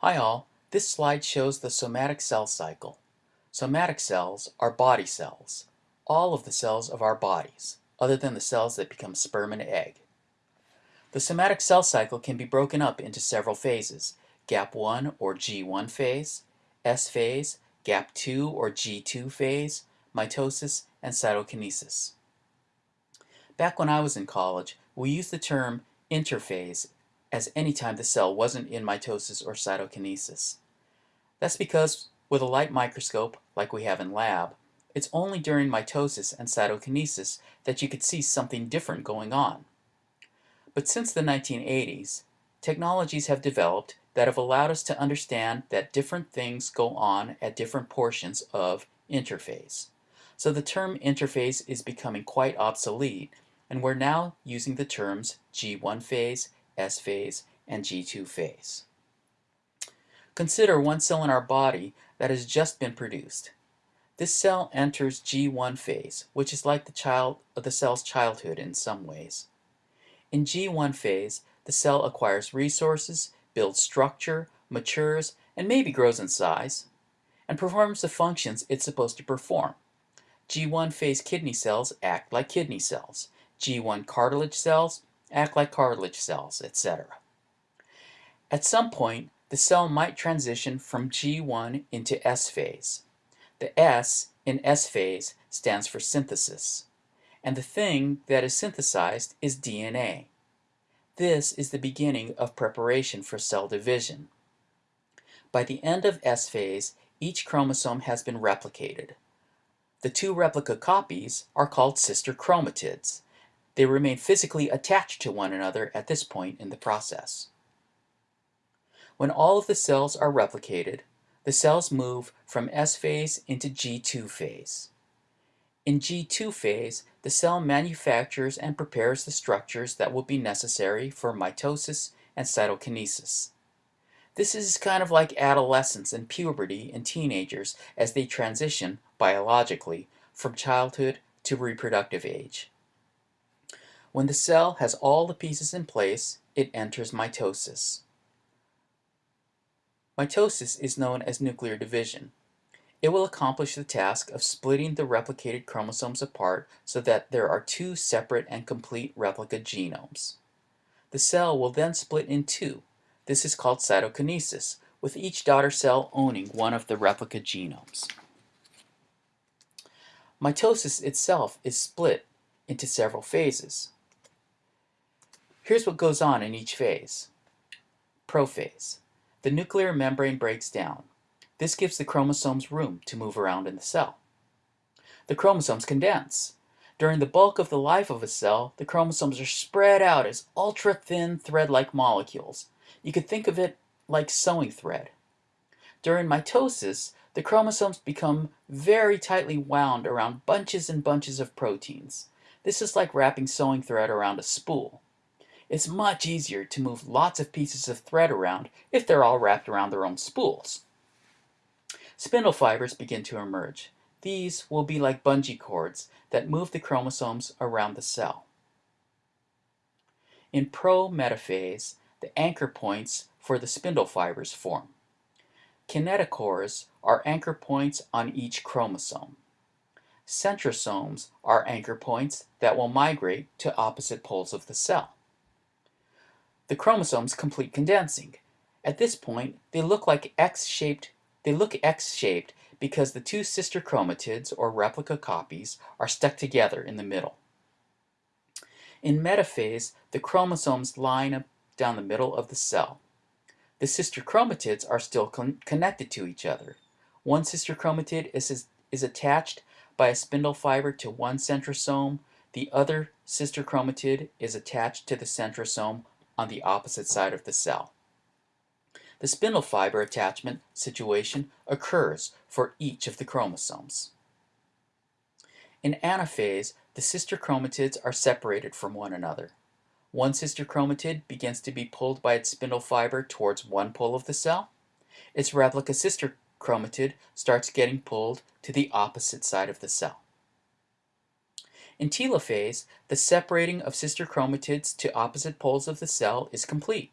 Hi all, this slide shows the somatic cell cycle. Somatic cells are body cells, all of the cells of our bodies, other than the cells that become sperm and egg. The somatic cell cycle can be broken up into several phases, gap 1 or G1 phase, S phase, gap 2 or G2 phase, mitosis, and cytokinesis. Back when I was in college, we used the term interphase as any time the cell wasn't in mitosis or cytokinesis. That's because with a light microscope, like we have in lab, it's only during mitosis and cytokinesis that you could see something different going on. But since the 1980s, technologies have developed that have allowed us to understand that different things go on at different portions of interphase. So the term interphase is becoming quite obsolete, and we're now using the terms G1 phase S phase, and G2 phase. Consider one cell in our body that has just been produced. This cell enters G1 phase, which is like the, child, the cell's childhood in some ways. In G1 phase, the cell acquires resources, builds structure, matures, and maybe grows in size, and performs the functions it's supposed to perform. G1 phase kidney cells act like kidney cells. G1 cartilage cells act like cartilage cells, etc. At some point, the cell might transition from G1 into S phase. The S in S phase stands for synthesis, and the thing that is synthesized is DNA. This is the beginning of preparation for cell division. By the end of S phase, each chromosome has been replicated. The two replica copies are called sister chromatids, they remain physically attached to one another at this point in the process. When all of the cells are replicated, the cells move from S phase into G2 phase. In G2 phase, the cell manufactures and prepares the structures that will be necessary for mitosis and cytokinesis. This is kind of like adolescence and puberty in teenagers as they transition, biologically, from childhood to reproductive age. When the cell has all the pieces in place, it enters mitosis. Mitosis is known as nuclear division. It will accomplish the task of splitting the replicated chromosomes apart so that there are two separate and complete replica genomes. The cell will then split in two. This is called cytokinesis, with each daughter cell owning one of the replica genomes. Mitosis itself is split into several phases. Here's what goes on in each phase. Prophase. The nuclear membrane breaks down. This gives the chromosomes room to move around in the cell. The chromosomes condense. During the bulk of the life of a cell, the chromosomes are spread out as ultra-thin thread-like molecules. You could think of it like sewing thread. During mitosis, the chromosomes become very tightly wound around bunches and bunches of proteins. This is like wrapping sewing thread around a spool. It's much easier to move lots of pieces of thread around if they're all wrapped around their own spools. Spindle fibers begin to emerge. These will be like bungee cords that move the chromosomes around the cell. In pro-metaphase, the anchor points for the spindle fibers form. Kinetochores are anchor points on each chromosome. Centrosomes are anchor points that will migrate to opposite poles of the cell. The chromosomes complete condensing. At this point, they look like X-shaped they look X-shaped because the two sister chromatids, or replica copies, are stuck together in the middle. In metaphase, the chromosomes line up down the middle of the cell. The sister chromatids are still con connected to each other. One sister chromatid is, is, is attached by a spindle fiber to one centrosome. The other sister chromatid is attached to the centrosome on the opposite side of the cell. The spindle fiber attachment situation occurs for each of the chromosomes. In anaphase, the sister chromatids are separated from one another. One sister chromatid begins to be pulled by its spindle fiber towards one pole of the cell. Its replica sister chromatid starts getting pulled to the opposite side of the cell. In telophase, the separating of sister chromatids to opposite poles of the cell is complete.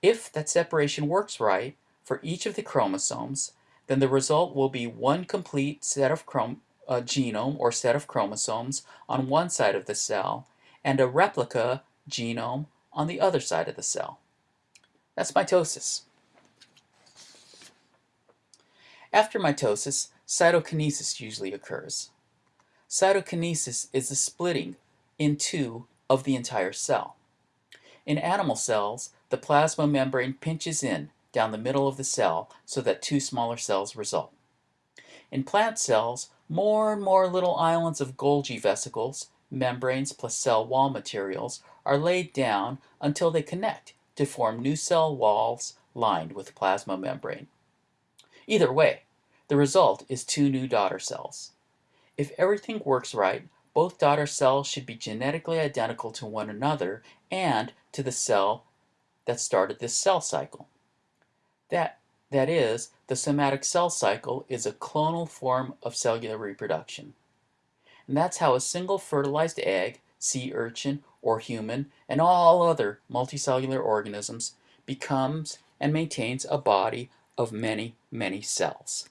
If that separation works right for each of the chromosomes, then the result will be one complete set of chrom uh, genome or set of chromosomes on one side of the cell and a replica genome on the other side of the cell. That's mitosis. After mitosis, cytokinesis usually occurs. Cytokinesis is the splitting in two of the entire cell. In animal cells, the plasma membrane pinches in down the middle of the cell so that two smaller cells result. In plant cells, more and more little islands of Golgi vesicles, membranes plus cell wall materials, are laid down until they connect to form new cell walls lined with plasma membrane. Either way, the result is two new daughter cells. If everything works right, both daughter cells should be genetically identical to one another and to the cell that started this cell cycle. That, that is, the somatic cell cycle is a clonal form of cellular reproduction. And that's how a single fertilized egg, sea urchin, or human, and all other multicellular organisms becomes and maintains a body of many, many cells.